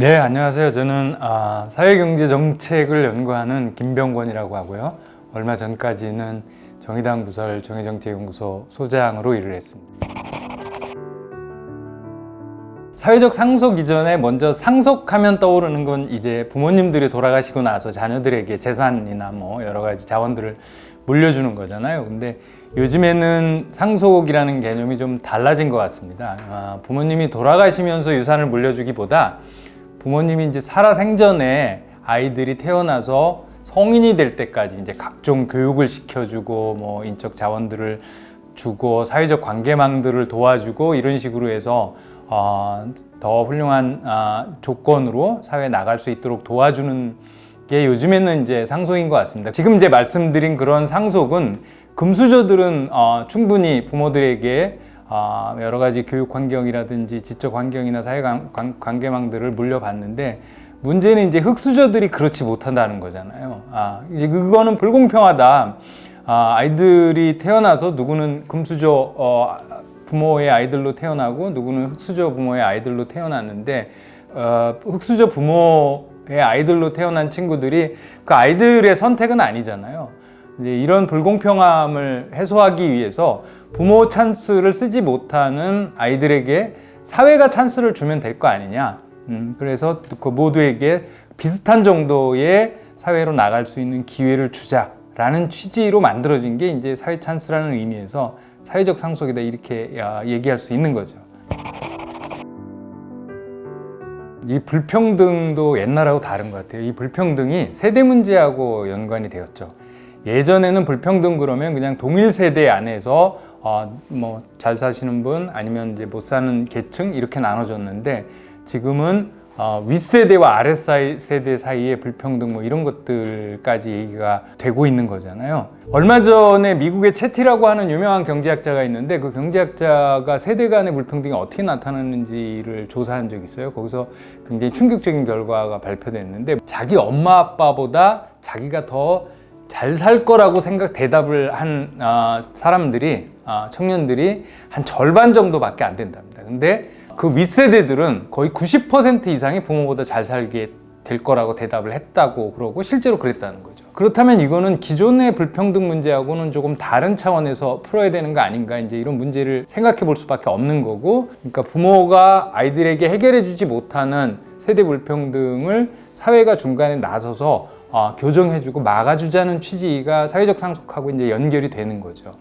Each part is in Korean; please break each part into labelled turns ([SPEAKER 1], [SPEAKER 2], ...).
[SPEAKER 1] 네, 안녕하세요. 저는 아, 사회경제 정책을 연구하는 김병권이라고 하고요. 얼마 전까지는 정의당 부설 정의정책연구소 소장으로 일을 했습니다. 사회적 상속 이전에 먼저 상속하면 떠오르는 건 이제 부모님들이 돌아가시고 나서 자녀들에게 재산이나 뭐 여러 가지 자원들을 물려주는 거잖아요. 근데 요즘에는 상속이라는 개념이 좀 달라진 것 같습니다. 아, 부모님이 돌아가시면서 유산을 물려주기보다 부모님이 이제 살아 생전에 아이들이 태어나서 성인이 될 때까지 이제 각종 교육을 시켜주고 뭐 인적 자원들을 주고 사회적 관계망들을 도와주고 이런 식으로 해서 어, 더 훌륭한 어, 조건으로 사회에 나갈 수 있도록 도와주는 게 요즘에는 이제 상속인 것 같습니다. 지금 이제 말씀드린 그런 상속은 금수저들은 어, 충분히 부모들에게 어, 여러 가지 교육 환경이라든지 지적 환경이나 사회 관계망들을 물려받는데 문제는 이제 흑수저들이 그렇지 못한다는 거잖아요. 아, 이제 그거는 불공평하다. 아, 아이들이 태어나서 누구는 금수저 어, 부모의 아이들로 태어나고 누구는 흑수저 부모의 아이들로 태어났는데 어, 흑수저 부모의 아이들로 태어난 친구들이 그 아이들의 선택은 아니잖아요. 이제 이런 불공평함을 해소하기 위해서 부모 찬스를 쓰지 못하는 아이들에게 사회가 찬스를 주면 될 거 아니냐. 음, 그래서 그 모두에게 비슷한 정도의 사회로 나갈 수 있는 기회를 주자라는 취지로 만들어진 게 이제 사회 찬스라는 의미에서 사회적 상속이다 이렇게 야, 얘기할 수 있는 거죠. 이 불평등도 옛날하고 다른 것 같아요. 이 불평등이 세대 문제하고 연관이 되었죠. 예전에는 불평등 그러면 그냥 동일 세대 안에서 어, 뭐잘 사시는 분 아니면 이제 못 사는 계층 이렇게 나눠졌는데 지금은 어, 윗세대와 아랫세대 사이의 불평등 뭐 이런 것들까지 얘기가 되고 있는 거잖아요. 얼마 전에 미국의 채티라고 하는 유명한 경제학자가 있는데 그 경제학자가 세대 간의 불평등이 어떻게 나타나는지를 조사한 적이 있어요. 거기서 굉장히 충격적인 결과가 발표됐는데 자기 엄마 아빠보다 자기가 더 잘 살 거라고 생각 대답을 한 아, 사람들이 아, 청년들이 한 절반 정도밖에 안 된답니다. 근데 그 윗세대들은 거의 90% 이상이 부모보다 잘 살게 될 거라고 대답을 했다고 그러고 실제로 그랬다는 거죠. 그렇다면 이거는 기존의 불평등 문제하고는 조금 다른 차원에서 풀어야 되는 거 아닌가 이제 이런 문제를 생각해 볼 수밖에 없는 거고 그러니까 부모가 아이들에게 해결해 주지 못하는 세대 불평등을 사회가 중간에 나서서 어, 교정해주고 막아주자는 취지가 사회적 상속하고 이제 연결이 되는 거죠.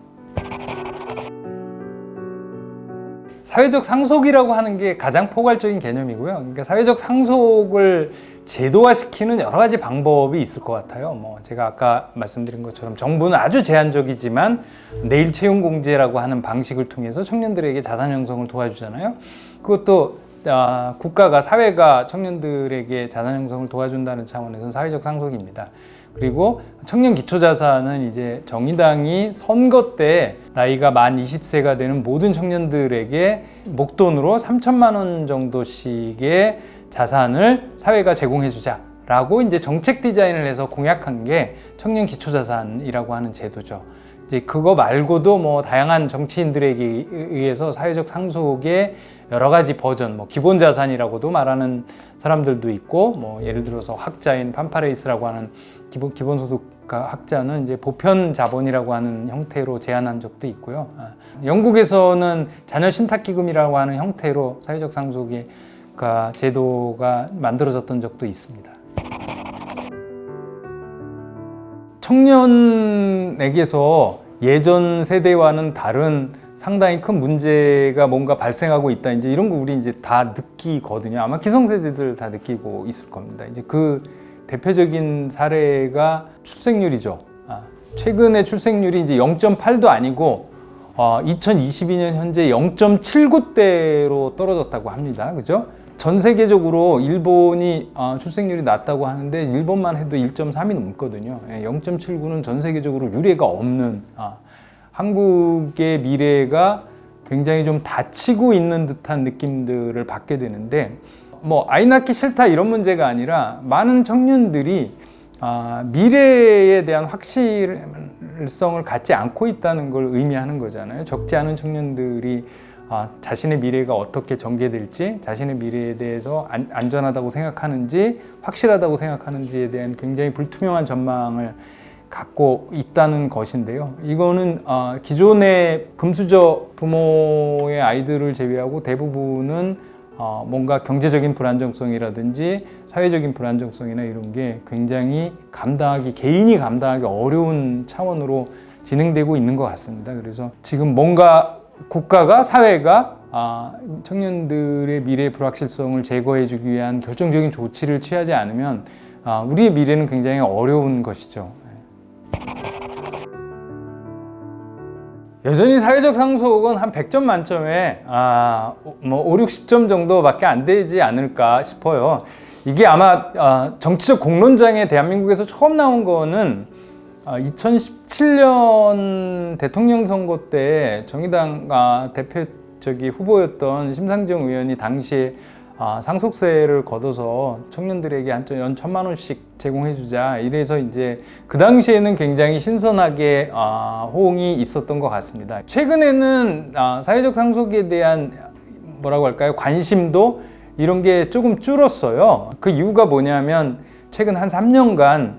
[SPEAKER 1] 사회적 상속이라고 하는 게 가장 포괄적인 개념이고요. 그러니까 사회적 상속을 제도화시키는 여러 가지 방법이 있을 것 같아요. 뭐 제가 아까 말씀드린 것처럼 정부는 아주 제한적이지만 내일 채용 공제라고 하는 방식을 통해서 청년들에게 자산 형성을 도와주잖아요. 그것도 아, 국가가 사회가 청년들에게 자산 형성을 도와준다는 차원에서는 사회적 상속입니다. 그리고 청년 기초자산은 이제 정의당이 선거 때 나이가 만 20세가 되는 모든 청년들에게 목돈으로 3천만 원 정도씩의 자산을 사회가 제공해 주자 라고 이제 정책 디자인을 해서 공약한 게 청년 기초자산이라고 하는 제도죠. 이제 그거 말고도 뭐 다양한 정치인들에게 의해서 사회적 상속의 여러 가지 버전, 뭐 기본 자산이라고도 말하는 사람들도 있고, 뭐 예를 들어서 학자인 판파레이스라고 하는 기본 기본소득 학자는 이제 보편 자본이라고 하는 형태로 제안한 적도 있고요. 아, 영국에서는 자녀 신탁 기금이라고 하는 형태로 사회적 상속의 가 제도가 만들어졌던 적도 있습니다. 청년에게서 예전 세대와는 다른 상당히 큰 문제가 뭔가 발생하고 있다. 이제 이런 거 우리 이제 다 느끼거든요. 아마 기성세대들 다 느끼고 있을 겁니다. 이제 그 대표적인 사례가 출생률이죠. 아, 최근에 출생률이 이제 0.8도 아니고 어, 2022년 현재 0.79대로 떨어졌다고 합니다. 그죠? 전 세계적으로 일본이 어, 출생률이 낮다고 하는데 일본만 해도 1.3이 넘거든요. 예, 0.79는 전 세계적으로 유례가 없는 아, 한국의 미래가 굉장히 좀 닫히고 있는 듯한 느낌들을 받게 되는데 뭐 아이 낳기 싫다 이런 문제가 아니라 많은 청년들이 아, 미래에 대한 확실 성을 갖지 않고 있다는 걸 의미하는 거잖아요. 적지 않은 청년들이 아, 자신의 미래가 어떻게 전개될지 자신의 미래에 대해서 안, 안전하다고 생각하는지 확실하다고 생각하는지에 대한 굉장히 불투명한 전망을 갖고 있다는 것인데요. 이거는 아, 기존의 금수저 부모의 아이들을 제외하고 대부분은 어, 뭔가 경제적인 불안정성이라든지 사회적인 불안정성이나 이런 게 굉장히 감당하기 개인이 감당하기 어려운 차원으로 진행되고 있는 것 같습니다. 그래서 지금 뭔가 국가가 사회가 아, 청년들의 미래 불확실성을 제거해주기 위한 결정적인 조치를 취하지 않으면 아, 우리의 미래는 굉장히 어려운 것이죠. 여전히 사회적 상속은 한 100점 만점에 아, 뭐 5, 60점 정도밖에 안 되지 않을까 싶어요. 이게 아마 아, 정치적 공론장에 대한민국에서 처음 나온 거는 아, 2017년 대통령 선거 때 정의당 아, 대표 저기 후보였던 심상정 의원이 당시에 아, 상속세를 걷어서 청년들에게 한연 천만 원씩 제공해 주자 이래서 이제 그 당시에는 굉장히 신선하게 아, 호응이 있었던 것 같습니다. 최근에는 아, 사회적 상속에 대한 뭐라고 할까요 관심도 이런 게 조금 줄었어요. 그 이유가 뭐냐면 최근 한 3년간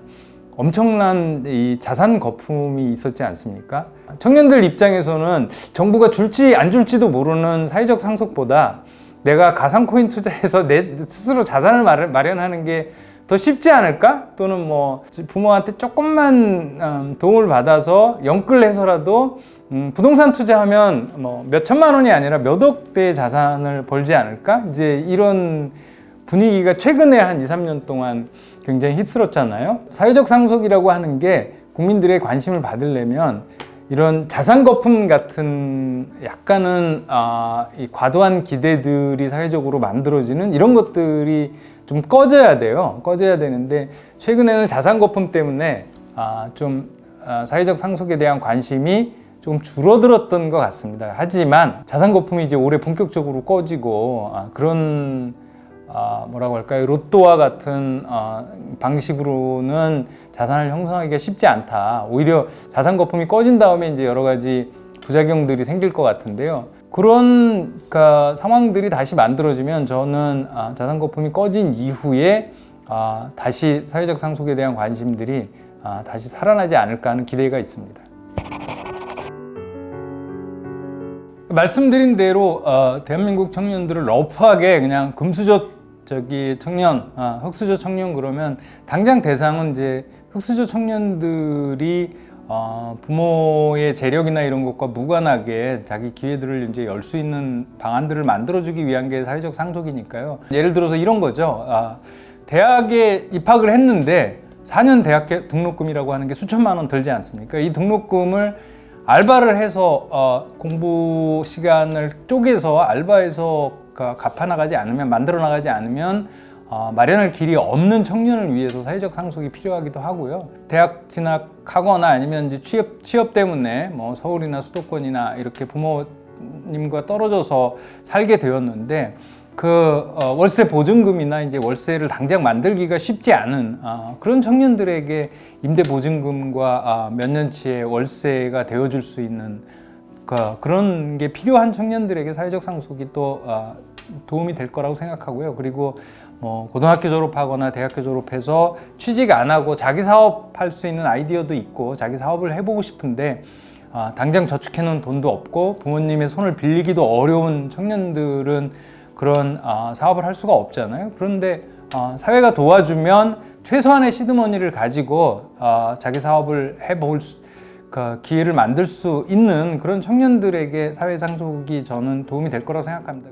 [SPEAKER 1] 엄청난 이 자산 거품이 있었지 않습니까? 청년들 입장에서는 정부가 줄지 안 줄지도 모르는 사회적 상속보다 내가 가상코인 투자해서 내 스스로 자산을 마련하는 게 더 쉽지 않을까? 또는 뭐 부모한테 조금만 음, 도움을 받아서 영끌해서라도 음, 부동산 투자하면 뭐 몇 천만 원이 아니라 몇 억대의 자산을 벌지 않을까? 이제 이런 분위기가 최근에 한 2, 3년 동안 굉장히 휩쓸었잖아요. 사회적 상속이라고 하는 게 국민들의 관심을 받으려면 이런 자산 거품 같은 약간은 아, 이 과도한 기대들이 사회적으로 만들어지는 이런 것들이 좀 꺼져야 돼요. 꺼져야 되는데 최근에는 자산 거품 때문에 아, 좀 아, 사회적 상속에 대한 관심이 좀 줄어들었던 것 같습니다. 하지만 자산 거품이 이제 올해 본격적으로 꺼지고 아, 그런 아, 뭐라고 할까요? 로또와 같은 아, 방식으로는 자산을 형성하기가 쉽지 않다. 오히려 자산 거품이 꺼진 다음에 이제 여러 가지 부작용들이 생길 것 같은데요. 그런 그러니까 상황들이 다시 만들어지면 저는 아, 자산 거품이 꺼진 이후에 아, 다시 사회적 상속에 대한 관심들이 아, 다시 살아나지 않을까 하는 기대가 있습니다. 말씀드린 대로 어, 대한민국 청년들을 러프하게 그냥 금수저 저기 청년, 아, 흑수저 청년 그러면 당장 대상은 이제 흑수저 청년들이 어, 부모의 재력이나 이런 것과 무관하게 자기 기회들을 이제 열 수 있는 방안들을 만들어주기 위한 게 사회적 상속이니까요. 예를 들어서 이런 거죠. 아, 대학에 입학을 했는데 4년 대학 등록금이라고 하는 게 수천만 원 들지 않습니까? 이 등록금을 알바를 해서 어, 공부 시간을 쪼개서 알바해서 갚아 나가지 않으면 만들어 나가지 않으면 어, 마련할 길이 없는 청년을 위해서 사회적 상속이 필요하기도 하고요. 대학 진학하거나 아니면 이제 취업 취업 때문에 뭐 서울이나 수도권이나 이렇게 부모님과 떨어져서 살게 되었는데 그 어, 월세 보증금이나 이제 월세를 당장 만들기가 쉽지 않은 어, 그런 청년들에게 임대 보증금과 아, 몇 년치의 월세가 되어줄 수 있는 그, 그런 게 필요한 청년들에게 사회적 상속이 또 아, 도움이 될 거라고 생각하고요. 그리고 뭐 고등학교 졸업하거나 대학교 졸업해서 취직 안 하고 자기 사업할 수 있는 아이디어도 있고 자기 사업을 해보고 싶은데 아, 당장 저축해 놓은 돈도 없고 부모님의 손을 빌리기도 어려운 청년들은 그런 아, 사업을 할 수가 없잖아요. 그런데 아, 사회가 도와주면 최소한의 시드머니를 가지고 아, 자기 사업을 해볼 수, 그 기회를 만들 수 있는 그런 청년들에게 사회 상속이 저는 도움이 될 거라고 생각합니다.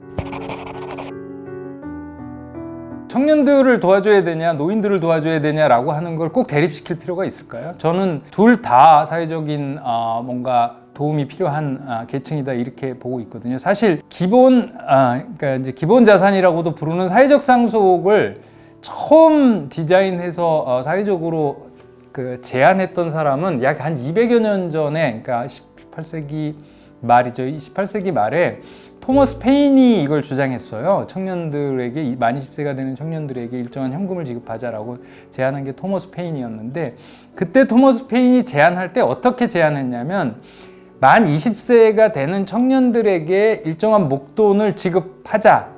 [SPEAKER 1] 청년들을 도와줘야 되냐 노인들을 도와줘야 되냐라고 하는 걸 꼭 대립시킬 필요가 있을까요? 저는 둘 다 사회적인 어, 뭔가 도움이 필요한 아, 계층이다 이렇게 보고 있거든요. 사실 기본 아, 그러니까 이제 기본 자산이라고도 부르는 사회적 상속을 처음 디자인해서 어, 사회적으로 그 제안했던 사람은 약 한 200여 년 전에 그러니까 18세기 말이죠. 18세기 말에 토머스 페인이 이걸 주장했어요. 청년들에게 만 20세가 되는 청년들에게 일정한 현금을 지급하자라고 제안한 게 토머스 페인이었는데 그때 토머스 페인이 제안할 때 어떻게 제안했냐면 만 20세가 되는 청년들에게 일정한 목돈을 지급하자.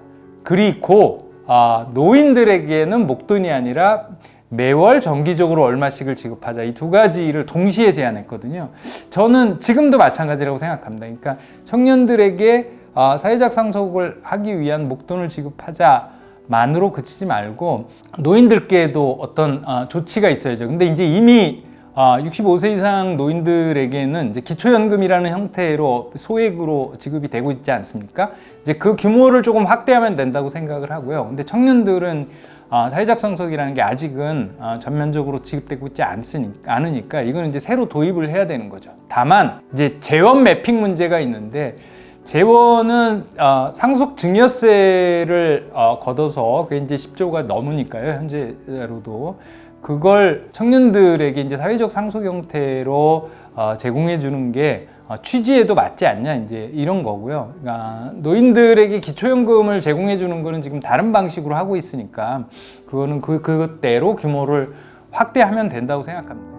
[SPEAKER 1] 그리고 아, 노인들에게는 목돈이 아니라 매월 정기적으로 얼마씩을 지급하자. 이 두 가지를 동시에 제안했거든요. 저는 지금도 마찬가지라고 생각합니다. 그러니까 청년들에게 아, 사회적 상속을 하기 위한 목돈을 지급하자 만으로 그치지 말고 노인들께도 어떤 아, 조치가 있어야죠. 근데 이제 이미 아, 65세 이상 노인들에게는 이제 기초연금이라는 형태로 소액으로 지급이 되고 있지 않습니까? 이제 그 규모를 조금 확대하면 된다고 생각을 하고요. 근데 청년들은 아, 사회적 상속이라는 게 아직은 아, 전면적으로 지급되고 있지 않으니까, 않으니까 이거는 이제 새로 도입을 해야 되는 거죠. 다만 이제 재원 매핑 문제가 있는데 재원은 어, 상속 증여세를 어, 걷어서 그게 이제 10조가 넘으니까요 현재로도 그걸 청년들에게 이제 사회적 상속 형태로 어, 제공해 주는 게 어, 취지에도 맞지 않냐 이제 이런 거고요. 그러니까 노인들에게 기초연금을 제공해 주는 거는 지금 다른 방식으로 하고 있으니까 그거는 그 그대로 규모를 확대하면 된다고 생각합니다.